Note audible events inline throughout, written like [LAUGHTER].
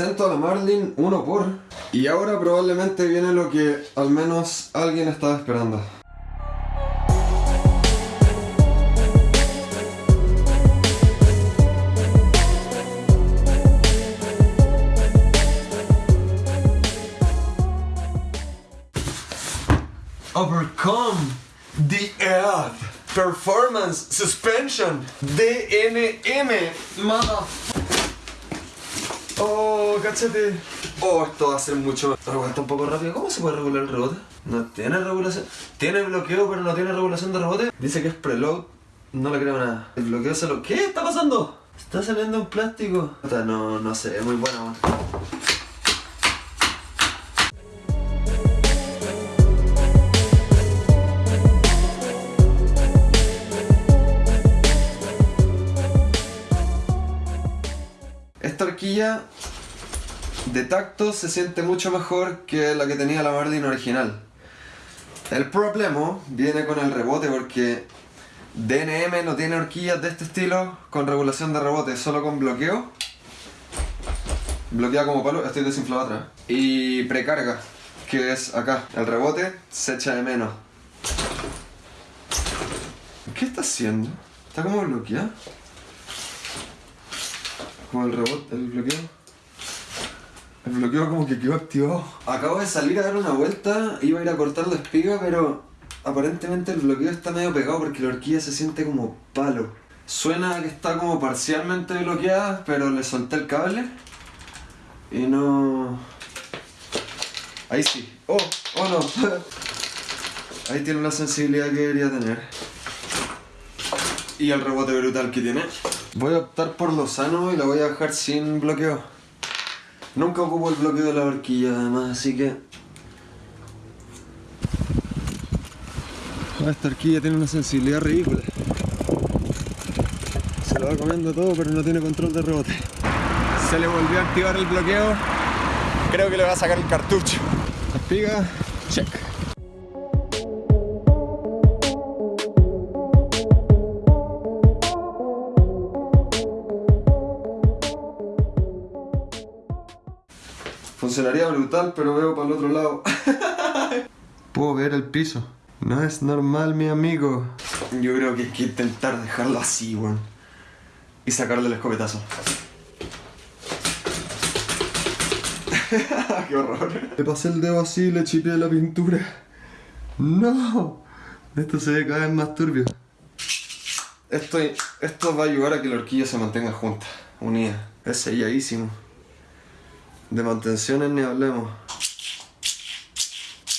presento a la Marlin uno por. Y ahora probablemente viene lo que al menos alguien estaba esperando. Overcome the Earth Performance Suspension DNM Mother Oh, cáchate. Oh, esto va a ser mucho. Está un poco rápido. ¿Cómo se puede regular el rebote? No tiene regulación. Tiene bloqueo, pero no tiene regulación de rebote. Dice que es preload. No le creo nada. El bloqueo se lo. ¿Qué está pasando? Está saliendo un plástico. No, no sé, es muy buena, de tacto se siente mucho mejor que la que tenía la Marlin original. El problema viene con el rebote porque DNM no tiene horquillas de este estilo con regulación de rebote, solo con bloqueo. Bloquea como palo, estoy desinflado atrás. Y precarga, que es acá. El rebote se echa de menos. ¿Qué está haciendo? ¿Está como bloqueado? Como el rebote, el bloqueo. El bloqueo como que quedó activado. Acabo de salir a dar una vuelta, iba a ir a cortar la espiga, pero aparentemente el bloqueo está medio pegado porque la horquilla se siente como palo. Suena que está como parcialmente bloqueada, pero le solté el cable y no... Ahí sí. ¡Oh! ¡Oh no! [LAUGHS] Ahí tiene la sensibilidad que debería tener. Y el rebote brutal que tiene. Voy a optar por lo sano y la voy a dejar sin bloqueo. Nunca ocupo el bloqueo de la horquilla además, así que... Esta horquilla tiene una sensibilidad ridícula. Se lo va comiendo todo, pero no tiene control de rebote. Se le volvió a activar el bloqueo. Creo que le va a sacar el cartucho. Espiga, check. Funcionaría brutal, pero veo para el otro lado. [LAUGHS] Puedo ver el piso. No es normal, mi amigo. Yo creo que hay que intentar dejarlo así, weón. Y sacarle el escopetazo. [LAUGHS] ¡Qué horror! Le pasé el dedo así y le chipeé la pintura. ¡No! Esto se ve cada vez más turbio. Esto, esto va a ayudar a que la horquilla se mantenga junta, unida. Es selladísimo. De mantenciones ni hablemos.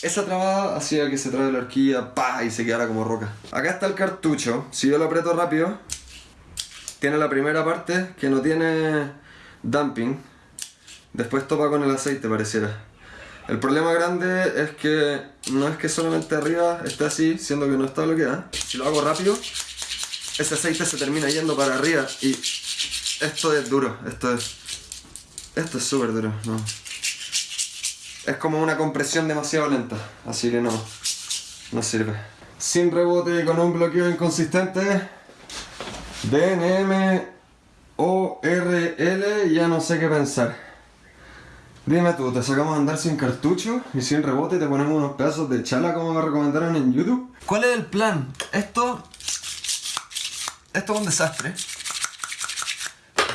Esa trabada hacía que se trabe la horquilla pa, y se quedara como roca. Acá está el cartucho. Si yo lo aprieto rápido, tiene la primera parte que no tiene dumping. Después topa con el aceite, pareciera. El problema grande es que no es que solamente arriba esté así, siendo que no está bloqueada. Si lo hago rápido, ese aceite se termina yendo para arriba y esto es duro, esto es... Esto es súper duro, no. Es como una compresión demasiado lenta, así que no, no sirve. Sin rebote y con un bloqueo inconsistente, DNM ORL, ya no sé qué pensar. Dime tú, ¿te sacamos a andar sin cartucho y sin rebote y te ponemos unos pedazos de chala como me recomendaron en YouTube? ¿Cuál es el plan? Esto... Esto es un desastre.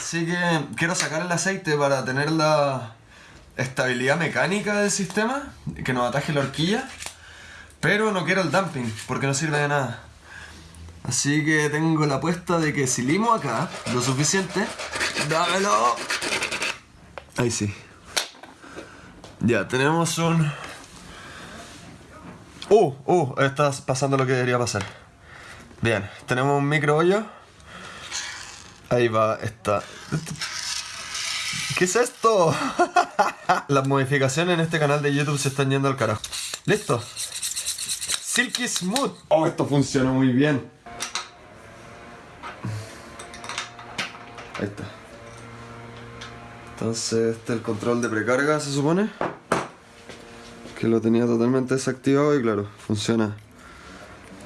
Así que quiero sacar el aceite para tener la estabilidad mecánica del sistema, que nos ataje la horquilla, pero no quiero el dumping, porque no sirve de nada. Así que tengo la apuesta de que si limo acá lo suficiente, dámelo. Ahí sí. Ya, tenemos un... Uh, uh, está pasando lo que debería pasar. Bien, tenemos un micro hoyo. Ahí va esta. ¿Qué es esto? [LAUGHS] Las modificaciones en este canal de YouTube se están yendo al carajo. Listo. Silky Smooth. Oh, esto funciona muy bien. Ahí está. Entonces, este es el control de precarga, se supone. Que lo tenía totalmente desactivado y claro, funciona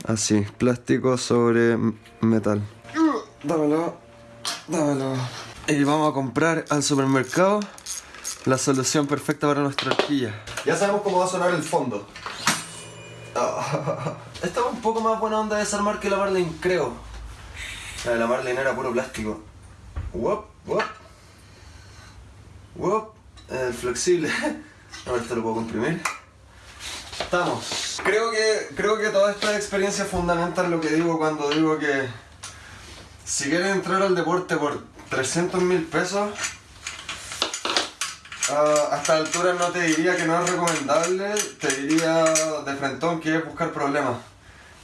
así. Plástico sobre metal. Dámelo. Dámelo. Y vamos a comprar al supermercado la solución perfecta para nuestra horquilla. Ya sabemos cómo va a sonar el fondo. [LAUGHS] Esta es un poco más buena onda de desarmar que la Marlin, creo. La de la Marlin era puro plástico. Wop, wop. Wop. El flexible. [LAUGHS] A ver, esto lo puedo comprimir. Estamos. Creo que, creo que toda esta experiencia fundamental lo que digo cuando digo que si quieres entrar al deporte por 300 mil pesos, uh, hasta altura no te diría que no es recomendable, te diría de frentón que es buscar problemas.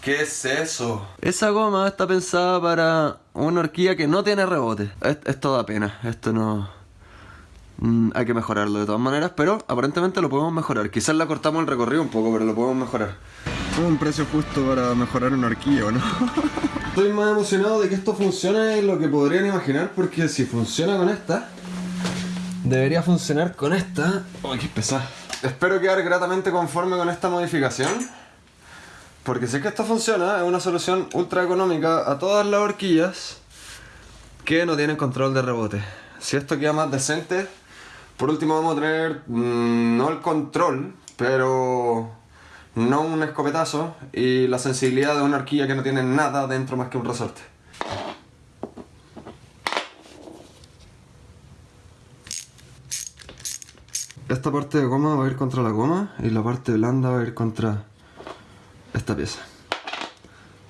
¿Qué es eso? Esa goma está pensada para una horquilla que no tiene rebote. Esto da pena, esto no... Mm, hay que mejorarlo de todas maneras, pero aparentemente lo podemos mejorar. Quizás la cortamos el recorrido un poco, pero lo podemos mejorar. Es un precio justo para mejorar una horquilla, ¿no? [LAUGHS] Estoy más emocionado de que esto funcione de lo que podrían imaginar, porque si funciona con esta, debería funcionar con esta. ¡Uy, qué pesada! Espero quedar gratamente conforme con esta modificación. Porque si es que esto funciona, es una solución ultra económica a todas las horquillas que no tienen control de rebote. Si esto queda más decente, por último vamos a tener mm, no el control, pero no un escopetazo y la sensibilidad de una horquilla que no tiene nada dentro más que un resorte. Esta parte de goma va a ir contra la goma y la parte blanda va a ir contra esta pieza.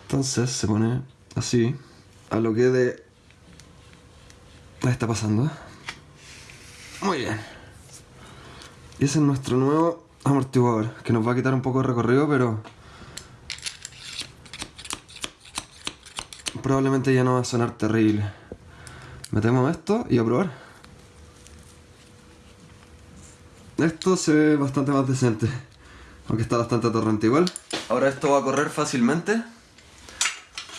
Entonces se pone así a lo que de... Está pasando. Muy bien. Y ese es nuestro nuevo amortiguador, que nos va a quitar un poco de recorrido, pero... Probablemente ya no va a sonar terrible. Metemos esto y a probar. Esto se ve bastante más decente, aunque está bastante atorrante igual. Ahora esto va a correr fácilmente.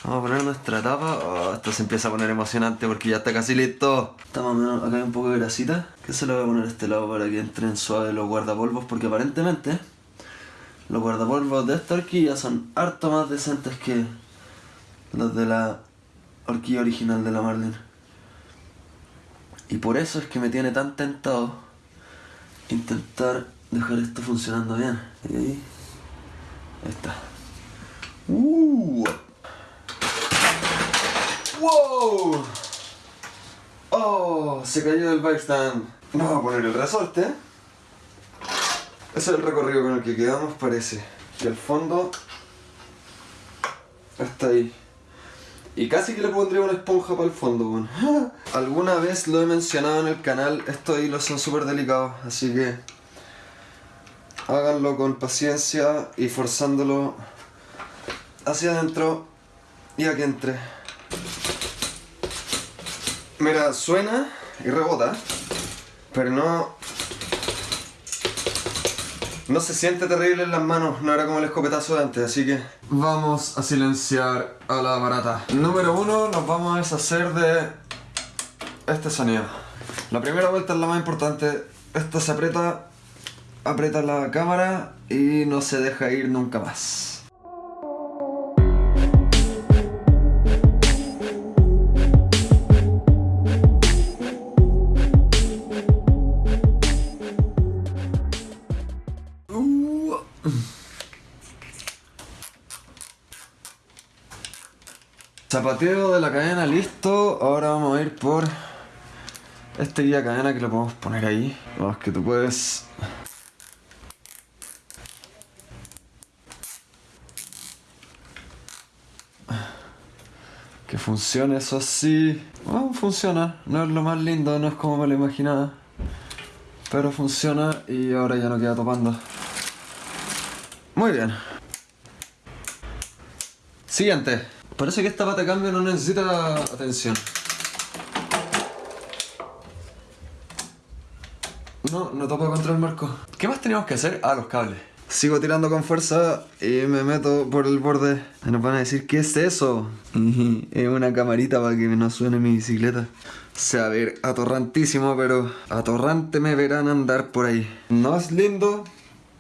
Vamos a poner nuestra tapa. Oh, esto se empieza a poner emocionante porque ya está casi listo. Estamos menos, acá hay un poco de grasita. Que se lo voy a poner a este lado para que entren suave los guardapolvos porque aparentemente los guardapolvos de esta horquilla son harto más decentes que los de la horquilla original de la Marlin. Y por eso es que me tiene tan tentado intentar dejar esto funcionando bien. Y ahí, ahí está. Uh. ¡Wow! ¡Oh! Se cayó del bike stand. Vamos a poner el resorte. Ese es el recorrido con el que quedamos, parece. Y el fondo está ahí. Y casi que le pondría una esponja para el fondo. [LAUGHS] Alguna vez lo he mencionado en el canal, estos hilos son súper delicados, así que háganlo con paciencia y forzándolo hacia adentro y a que entre. Mira, suena y rebota, pero no... No se siente terrible en las manos, no era como el escopetazo de antes, así que... Vamos a silenciar a la barata. Número uno, nos vamos a deshacer de este sonido. La primera vuelta es la más importante. Esto se aprieta, aprieta la cámara y no se deja ir nunca más. Zapateo de la cadena listo, ahora vamos a ir por este guía cadena que lo podemos poner ahí. Vamos, que tú puedes... Que funcione, eso sí. Bueno, funciona, no es lo más lindo, no es como me lo imaginaba. Pero funciona y ahora ya no queda topando. Muy bien. Siguiente. Parece que esta pata cambio no necesita atención. No, no topa contra el marco. ¿Qué más teníamos que hacer? Ah, los cables. Sigo tirando con fuerza y me meto por el borde. Nos van a decir, ¿qué es eso? [LAUGHS] es una camarita para que no suene mi bicicleta. Se va a ver atorrantísimo, pero atorrante me verán andar por ahí. No es lindo,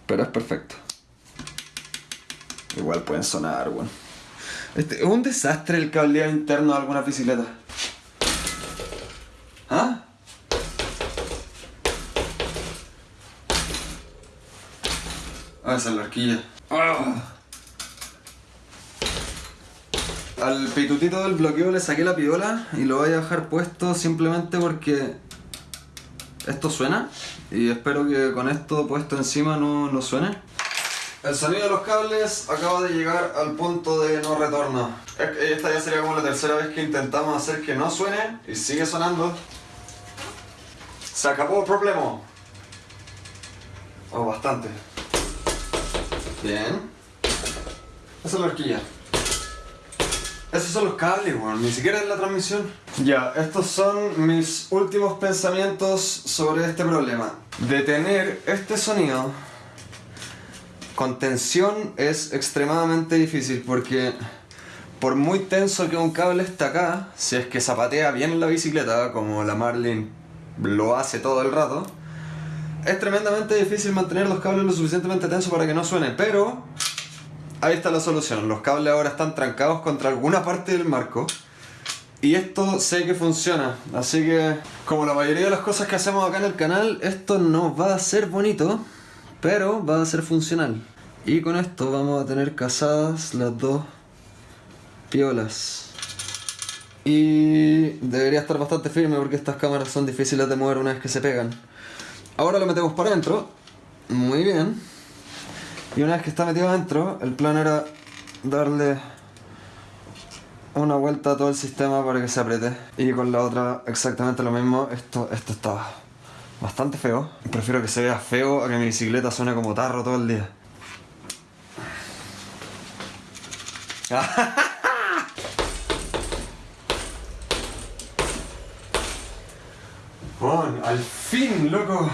pero es perfecto. Igual pueden sonar, bueno. Este, es un desastre el cableado interno de algunas bicicletas. ¿Ah? Ah, esa es la horquilla. Ah. Al pitutito del bloqueo le saqué la piola y lo voy a dejar puesto simplemente porque esto suena y espero que con esto puesto encima no, no suene. El sonido de los cables acaba de llegar al punto de no retorno. Esta ya sería como la tercera vez que intentamos hacer que no suene y sigue sonando. Se acabó el problema. Oh, bastante. Bien. Esa es la horquilla. Esos son los cables. Ni siquiera es la transmisión. Ya, estos son mis últimos pensamientos sobre este problema. Detener este sonido con tensión es extremadamente difícil porque por muy tenso que un cable está acá, si es que zapatea bien en la bicicleta, como la Marlin lo hace todo el rato, es tremendamente difícil mantener los cables lo suficientemente tensos para que no suene, pero ahí está la solución. Los cables ahora están trancados contra alguna parte del marco y esto sé que funciona, así que como la mayoría de las cosas que hacemos acá en el canal, esto no va a ser bonito, pero va a ser funcional. Y con esto vamos a tener casadas las dos piolas. Y debería estar bastante firme porque estas cámaras son difíciles de mover una vez que se pegan. Ahora lo metemos para adentro. Muy bien. Y una vez que está metido adentro, el plan era darle una vuelta a todo el sistema para que se apriete. Y con la otra exactamente lo mismo. Esto, esto está bastante feo. Prefiero que se vea feo a que mi bicicleta suene como tarro todo el día. Bueno, al fin, loco.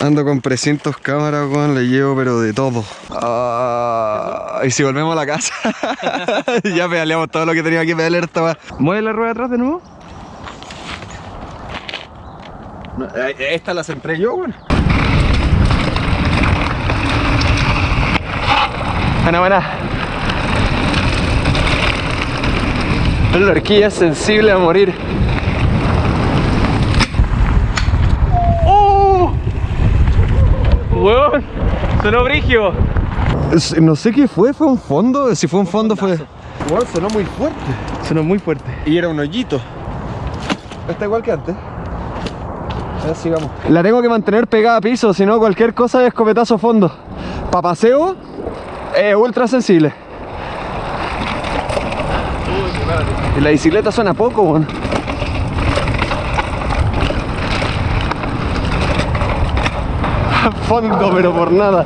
Ando con precintos cámaras, weón, le llevo pero de todo. Ah, y si volvemos a la casa, [LAUGHS] ya pedaleamos todo lo que tenía que pedalear esta ¿Mueve la rueda atrás de nuevo? Eh, esta la centré yo, weón. Buena, buena. La horquilla es sensible a morir. Weón, sonó brigio. No sé qué fue, fue un fondo. Si fue un fondo, fue. Weón, sonó muy fuerte. Sonó muy fuerte. Y era un hoyito. Está igual que antes. La tengo que mantener pegada a piso, si no, cualquier cosa es escopetazo fondo. Para paseo, es ultra sensible. Y la bicicleta suena poco, weón. [LAUGHS] fondo, pero por nada.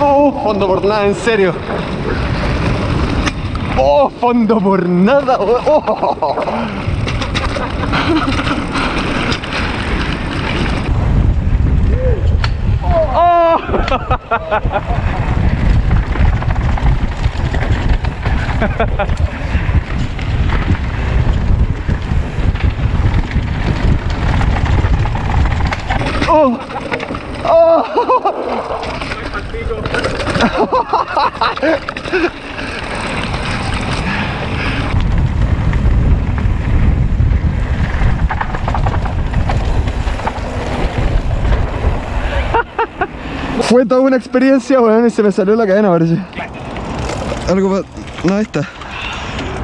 Oh, fondo por nada, en serio. Oh, fondo por nada. Oh. [LAUGHS] ¡Oh! [LAUGHS] ¡Oh! Fue toda una experiencia, weón, y se me salió la cadena, parece. Algo para... No, está.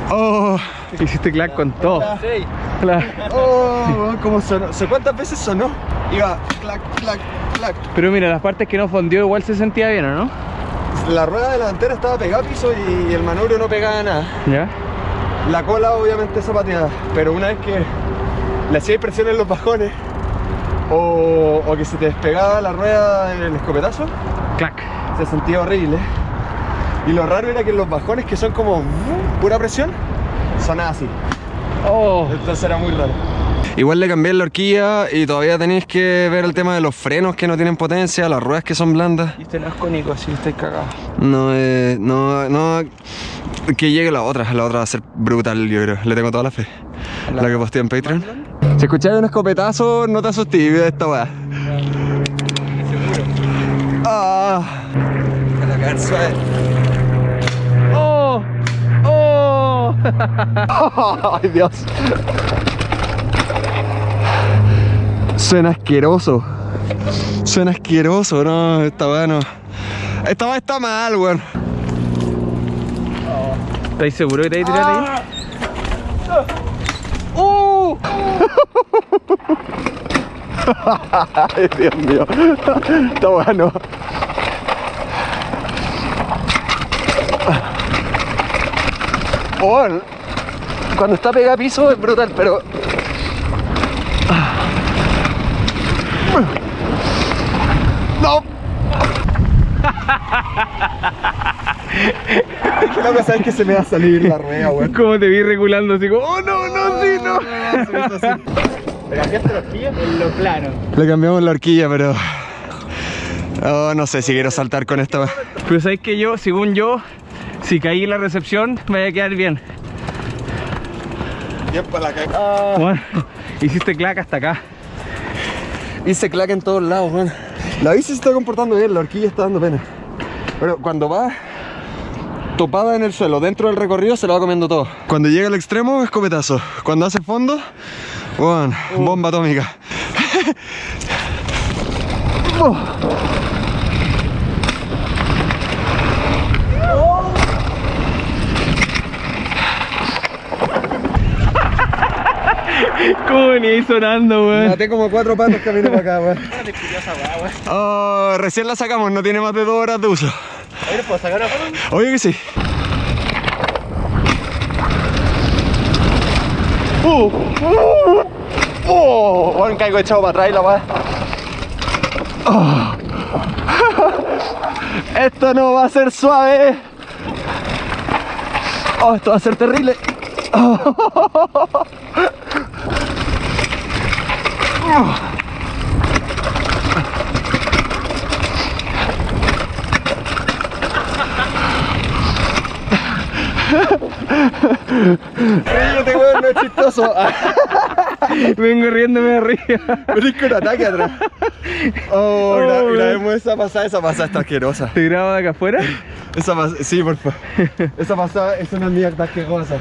Oh, hiciste clack con todo. Sí. Oh, ¿cómo sonó? ¿Cuántas veces sonó? Iba clac, clac, clac. Pero mira, las partes que no fondió igual se sentía bien, ¿o no? La rueda delantera estaba pegada a piso y el manubrio no pegaba nada. ¿Ya? La cola obviamente zapateada, pero una vez que le hacía presión en los bajones o, o, que se te despegaba la rueda en el escopetazo, clac, se sentía horrible. Y lo raro era que los bajones que son como pura presión, sonaba así. Oh. Entonces era muy raro. Igual le cambié la horquilla y todavía tenéis que ver el tema de los frenos que no tienen potencia, las ruedas que son blandas. Y este no es cónico, así estoy cagado. No, eh, no, no. Que llegue la otra, la otra va a ser brutal, yo creo. Le tengo toda la fe. La, que posté en Patreon. Si escucháis un escopetazo, no te asustes, esta weá. Seguro. Ah. Caer suave. ¡Oh! ¡Oh! [LAUGHS] ¡Ay, Dios! Suena asqueroso. Suena asqueroso, no, esta weá no. Esta weá está mal, weón. ¿Estáis seguros que te a tirar ahí? ¡Uh! [LAUGHS] Ay, Dios mío. Está bueno. Bueno, cuando está pegado a piso es brutal, pero. ¡No! [LAUGHS] Es que no me sabes que se me va a salir la rueda, weón. ¿Cómo te vi regulando así como, oh no, no? ¿Pero cambiaste los pillos? En lo plano. Le cambiamos la horquilla, pero. Oh, no sé si quiero saltar con esta. Pero sabes que yo, según yo, si caí en la recepción, me voy a quedar bien. Bien para la caca. Bueno, hiciste clac hasta acá. Hice claca en todos lados, weón. La bici se está comportando bien, la horquilla está dando pena. Pero cuando va topada en el suelo, dentro del recorrido, se lo va comiendo todo. Cuando llega al extremo, escopetazo. Cuando hace fondo, weón, bomba atómica. Oh. [LAUGHS] ¿Cómo venís sonando, weón? Maté como cuatro patos camino para acá, weón. Oh, recién la sacamos, no tiene más de dos horas de uso. Oye, ¿puedo sacar? Oye que sí. Uh, uh, oh, bueno, caigo echado para atrás y la weá. Oh. [LAUGHS] Esto no va a ser suave. Oh, esto va a ser terrible. Oh. [LAUGHS] Ríete, weón, no es chistoso. [LAUGHS] Vengo riéndome de arriba. Venís con ataque atrás. Oh, gra Oh, grabemos esa pasada, esa pasada está asquerosa. ¿Te grabo de acá afuera? Esa pasada, sí, por favor. [LAUGHS] Esa pasada es una mierda asquerosa.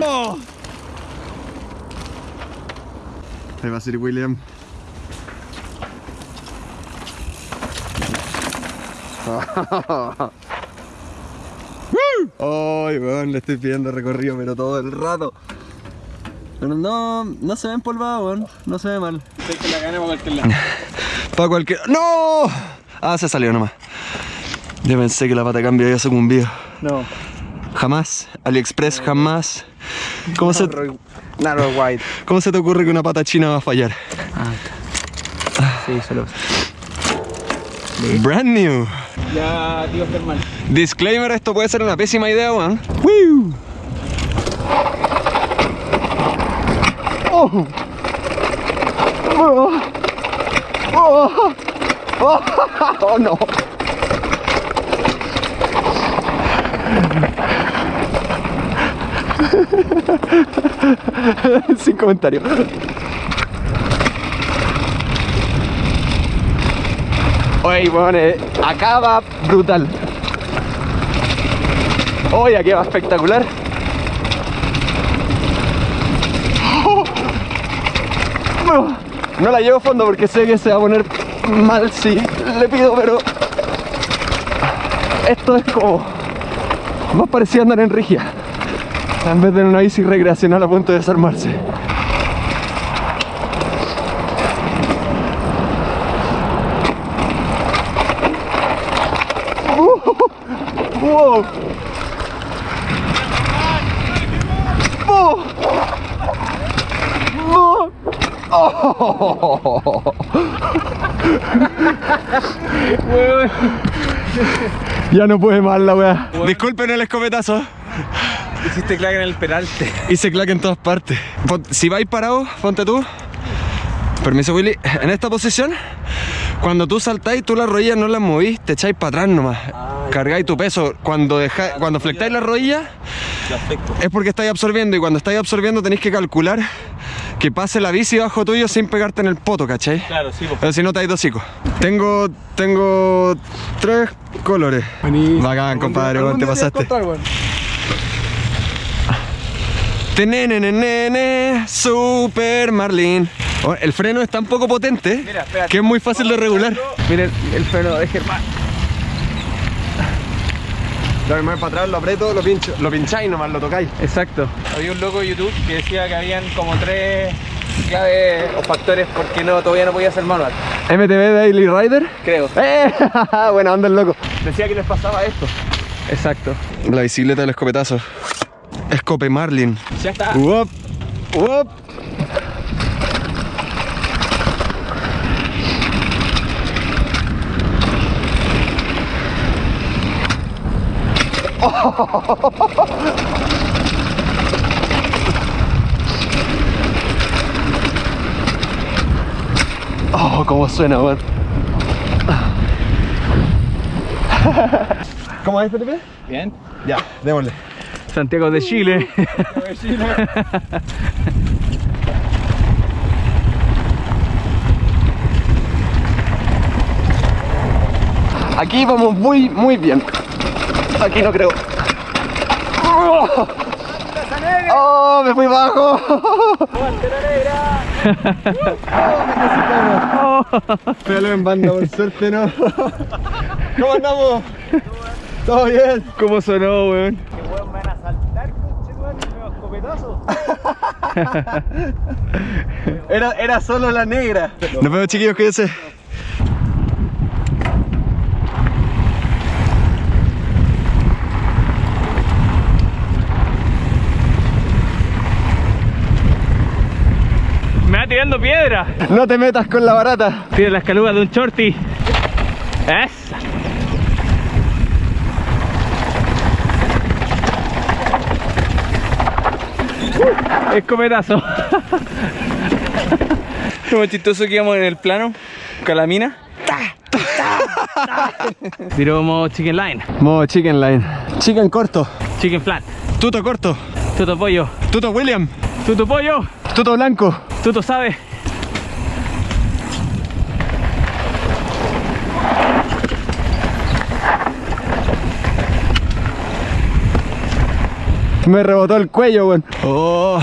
Oh. Ahí va a ser William. [LAUGHS] Ay, weón, le estoy pidiendo recorrido, pero todo el rato. Pero no, no se ve empolvado, weón. No se ve mal. Sé que la gana para cualquier lado. Para cualquier. ¡No! Ah, se salió nomás. Yo pensé que la pata cambia había sucumbido. No. Jamás. AliExpress, jamás. ¿Cómo se, Narrow white. ¿Cómo se te ocurre que una pata china va a fallar? Sí, solo. Brand new. Ya, tío Germán. Disclaimer, esto puede ser una pésima idea, weón. Oh. Oh. Oh. Oh. Oh, no. [LAUGHS] Sin comentario. Oye, weón, eh, acaba brutal. Oye, aquí va espectacular. No, no la llevo a fondo porque sé que se va a poner mal si le pido, pero esto es como más parecido a andar en rigia en vez de una bici recreacional a punto de desarmarse. ¡Wow! ¡Oh! ¡No! ¡Oh! Ya no puede más la weá. Disculpen el escopetazo. Hiciste clac en el peralte. Hice clac en todas partes. Si vais parado, ponte tú. Permiso, Willy. En esta posición, cuando tú saltáis, tú las rodillas no las movís, te echáis para atrás nomás. Cargáis tu peso. Cuando, deja, cuando flectáis las rodillas, es porque estáis absorbiendo. Y cuando estáis absorbiendo, tenéis que calcular que pase la bici bajo tuyo sin pegarte en el poto, ¿cachai? Claro, sí, pues. Pero si no te hay dos hocico. Tengo, tengo tres colores. Bacán, compadre, te pasaste. Tenenenene, Super Marlin. Oh, el freno es tan poco potente Mira, que es muy fácil de regular. Miren el freno de Germán. Lo que para atrás, lo aprieto, lo pincho. Lo pincháis nomás, lo tocáis. Exacto. Había un loco de YouTube que decía que habían como tres claves o factores porque no, todavía no podía hacer manual. MTV Daily Rider. Creo. [LAUGHS] ¡Eh! [LAUGHS] Buena onda el loco. Decía que les pasaba esto. Exacto. La bicicleta del escopetazo. Escope Marlin. Ya está. Uop, uop. Oh, cómo suena, weón. ¿Cómo es, Felipe? Bien. Ya, démosle. Santiago de Chile. Aquí vamos muy, muy bien. [LAUGHS] Aquí no creo. ¡Oh! ¡Me fui bajo! Pégalo en banda, por suerte no. ¿Cómo andamos? ¿Todo bien? ¿Cómo sonó, weón? van a saltar, escopetazo. Era, era solo la negra. Nos vemos chiquillos, cuídense. Me va No te metas con la barata. Tiene las calugas de un shorty. Esa. Uh, Escopetazo. [LAUGHS] Como chistoso que íbamos en el plano, con la mina. Tiró modo chicken line, Modo chicken line. Chicken corto. chicken flat, Tuto corto. tuto pollo, Tuto William. tuto pollo, Tuto blanco. tuto sabe. Me rebotó el cuello, weón. Oh.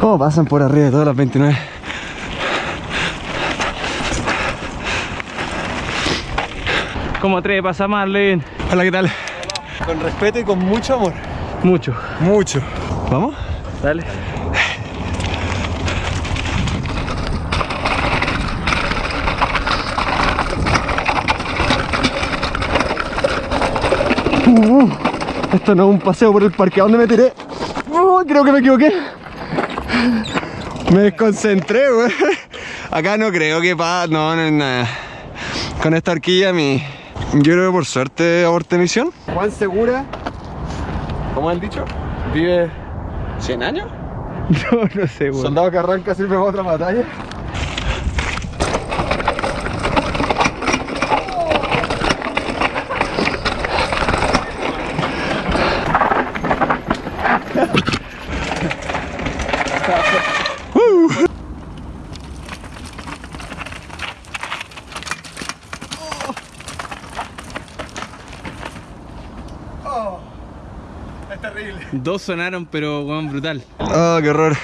¿Cómo pasan por arriba de todas las 29? Como tres pasa Marlin. Hola, ¿qué tal? Con respeto y con mucho amor. Mucho. Mucho. ¿Vamos? Dale. Esto no es un paseo por el parque. ¿A dónde me tiré? Oh, creo que me equivoqué. Me desconcentré, güey. Acá no creo que pa... No, no es nada. Con esta horquilla mi... Yo creo que por suerte aborté misión. Juan Segura, ¿cómo han dicho? Vive 100 años. [LAUGHS] No, no sé, weón. Soldado que arranca sirve para otra batalla. Dos sonaron, pero weón, brutal. Ah, qué horror.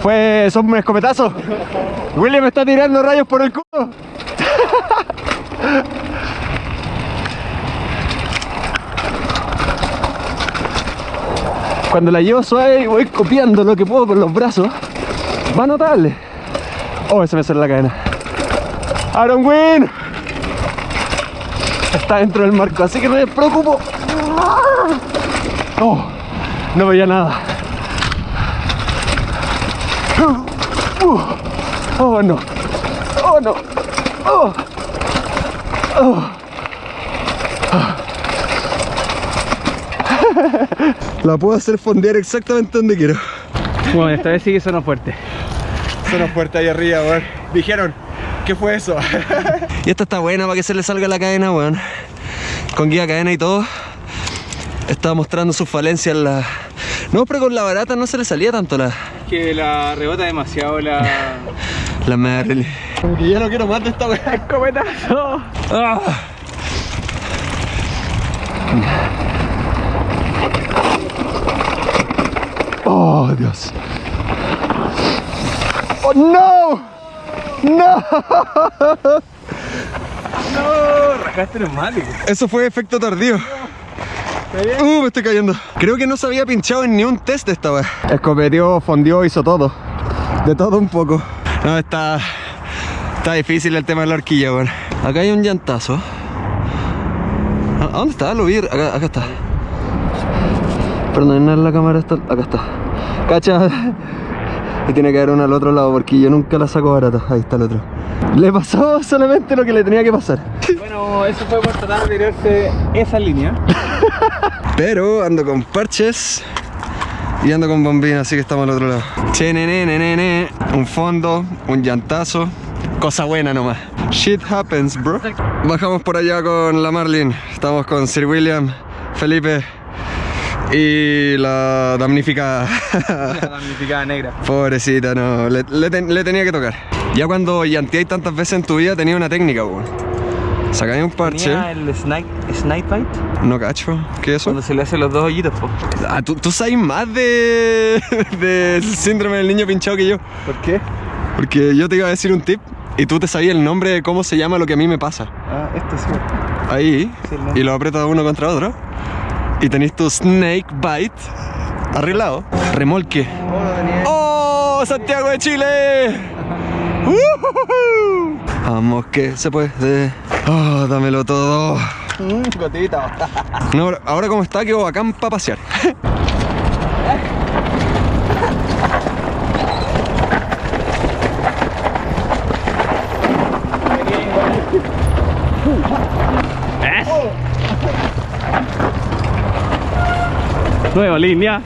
Fue, son un escopetazo. William me está tirando rayos por el culo. Cuando la llevo suave y voy copiando lo que puedo con los brazos, va notable. Oh, se me sale la cadena. Aaron Win está dentro del marco, así que no me preocupo. Oh, no veía nada. Uh, Oh no. Oh no. Oh. Oh. [LAUGHS] La puedo hacer fondear exactamente donde quiero. Bueno, esta vez sí que sonó fuerte. Sonó fuerte ahí arriba, weón. Dijeron, ¿qué fue eso? [LAUGHS] y esta está buena para que se le salga la cadena, weón. Con guía cadena y todo. estaba mostrando sus falencias la... No, pero con la barata no se le salía tanto la... Que la rebota demasiado la. [LAUGHS] La Merrily. Como que ya no quiero más de esta weá. [LAUGHS] ¡Escopetazo! Ah. Oh, Dios. Oh, no. No. ¡No! Rajaste. Eso fue efecto tardío. Uh, me estoy cayendo. Creo que no se había pinchado en ni un test esta vez. Escopeteó, fondió, hizo todo. De todo un poco. No, está. Está difícil el tema de la horquilla, weón. Acá hay un llantazo. ¿A a dónde está? Lo vi. Acá, acá está. Perdón, en la cámara está. Acá está. Cacha. [LAUGHS] Y tiene que haber uno al otro lado porque yo nunca la saco barata. Ahí está el otro. Le pasó [LAUGHS] solamente lo que le tenía que pasar. Bueno, eso fue por tratar de tirarse esa línea. [LAUGHS] Pero ando con parches y ando con bombina, así que estamos al otro lado. Che, nene, nene, nene. Un fondo, un llantazo. Cosa buena nomás. Shit happens, bro. Bajamos por allá con la Marlin. Estamos con Sir William, Felipe y la damnificada. La damnificada negra. [LAUGHS] Pobrecita, no. Le, le ten- le tenía que tocar. Ya cuando llanteáis tantas veces en tu vida tenía una técnica, weón. Sacáis un parche. Tenía el snipe, snipe bite No cacho. ¿Qué es eso? cuando se le hacen los dos hoyitos, po. Ah, ¿tú, tú sabes más de [LAUGHS] del síndrome del niño pinchado que yo. ¿Por qué? Porque yo te iba a decir un tip y tú te sabías el nombre de cómo se llama lo que a mí me pasa. Ah, esto sí. Ahí. Sí, y lo aprietas uno contra otro. Y tenéis tu snake bite arreglado. Remolque. ¡Oh! ¡Santiago de Chile! Vamos que se puede. Oh, dámelo todo. Gotita. No, ahora- ahora como está, quedo bacán para pasear. Nueva línea.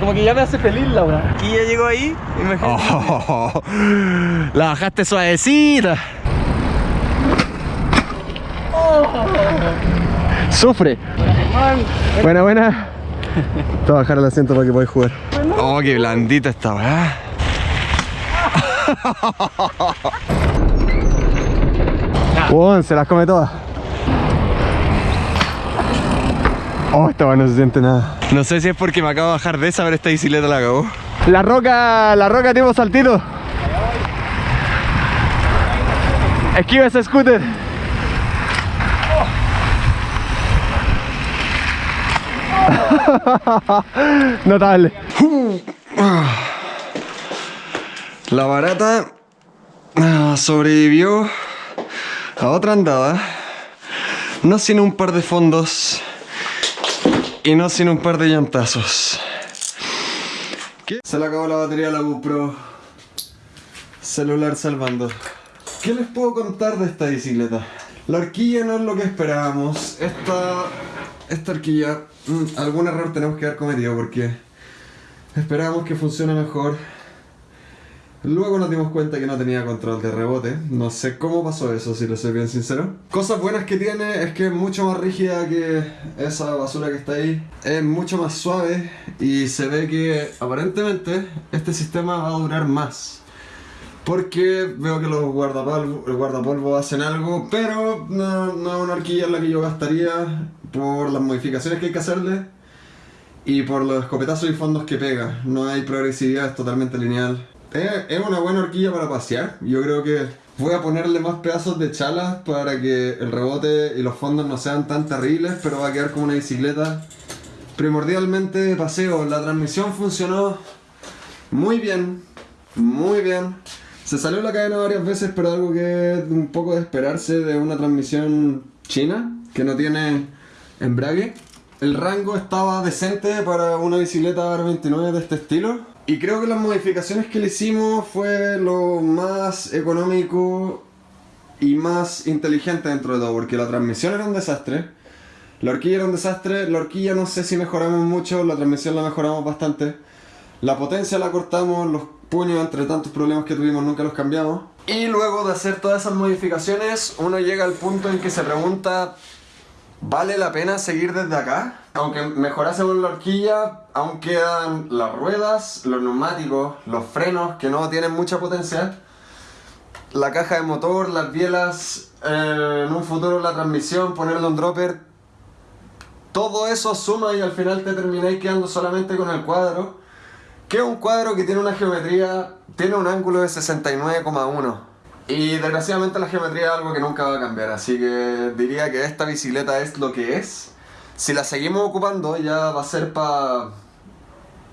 Como que ya me hace feliz la weá. Y ya llegó ahí y me Oh, la bajaste suavecita. Sufre. Buena, buena. Te voy a bajar el asiento para que podáis jugar. Oh, qué blandita esta weá. [LAUGHS] Bueno, se las come todas. Oh, esta weá no se siente nada. No sé si es porque me acabo de bajar de esa, pero esta bicicleta la acabó. La roca, la roca tipo saltito. Esquiva ese scooter. [LAUGHS] Notable. La barata ah, sobrevivió a otra andada. No sin un par de fondos y no sin un par de llantazos. Se le acabó la batería a la GoPro. Celular salvando. ¿Qué les puedo contar de esta bicicleta? La horquilla no es lo que esperábamos. Esta, esta horquilla, mm, algún error tenemos que haber cometido porque esperábamos que funcione mejor. Luego nos dimos cuenta que no tenía control de rebote. No sé cómo pasó eso, si lo soy bien sincero. Cosas buenas que tiene es que es mucho más rígida que esa basura que está ahí. Es mucho más suave y se ve que aparentemente este sistema va a durar más. Porque veo que los guardapolvo, el guardapolvo hacen algo, pero no, no es una horquilla en la que yo gastaría por las modificaciones que hay que hacerle y por los escopetazos y fondos que pega. No hay progresividad, es totalmente lineal. Es, es una buena horquilla para pasear. Yo creo que voy a ponerle más pedazos de chalas para que el rebote y los fondos no sean tan terribles, pero va a quedar como una bicicleta primordialmente de paseo. La transmisión funcionó muy bien, muy bien. Se salió la cadena varias veces, pero algo que es un poco de esperarse de una transmisión china, que no tiene embrague. El rango estaba decente para una bicicleta R29 de este estilo. Y creo que las modificaciones que le hicimos fue lo más económico y más inteligente dentro de todo, porque la transmisión era un desastre. La horquilla era un desastre, la horquilla no sé si mejoramos mucho, la transmisión la mejoramos bastante. La potencia la cortamos, los puños entre tantos problemas que tuvimos nunca los cambiamos. Y luego de hacer todas esas modificaciones, uno llega al punto en que se pregunta, ¿vale la pena seguir desde acá? Aunque mejorásemos la horquilla, aún quedan las ruedas, los neumáticos, los frenos que no tienen mucha potencia, la caja de motor, las bielas, eh, en un futuro la transmisión, ponerle un dropper, todo eso suma y al final te termináis quedando solamente con el cuadro, que es un cuadro que tiene una geometría, tiene un ángulo de 69,1. Y desgraciadamente la geometría es algo que nunca va a cambiar, así que diría que esta bicicleta es lo que es. Si la seguimos ocupando ya va a ser para,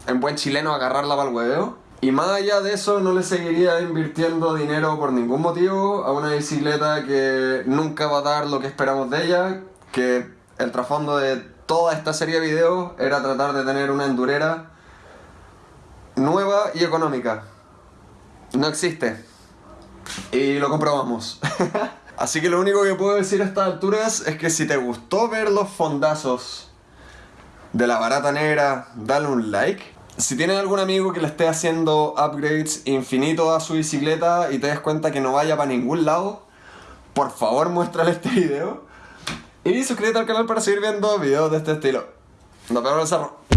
en buen chileno, agarrarla para el hueveo. Y más allá de eso, no le seguiría invirtiendo dinero por ningún motivo a una bicicleta que nunca va a dar lo que esperamos de ella, que el trasfondo de toda esta serie de videos era tratar de tener una endurera nueva y económica. No existe. Y lo comprobamos. [LAUGHS] Así que lo único que puedo decir a estas alturas es que si te gustó ver los fondazos de la barata negra, dale un like. Si tienes algún amigo que le esté haciendo upgrades infinitos a su bicicleta y te des cuenta que no vaya para ningún lado, por favor muéstrale este video. Y suscríbete al canal para seguir viendo videos de este estilo. Nos vemos en el cerro.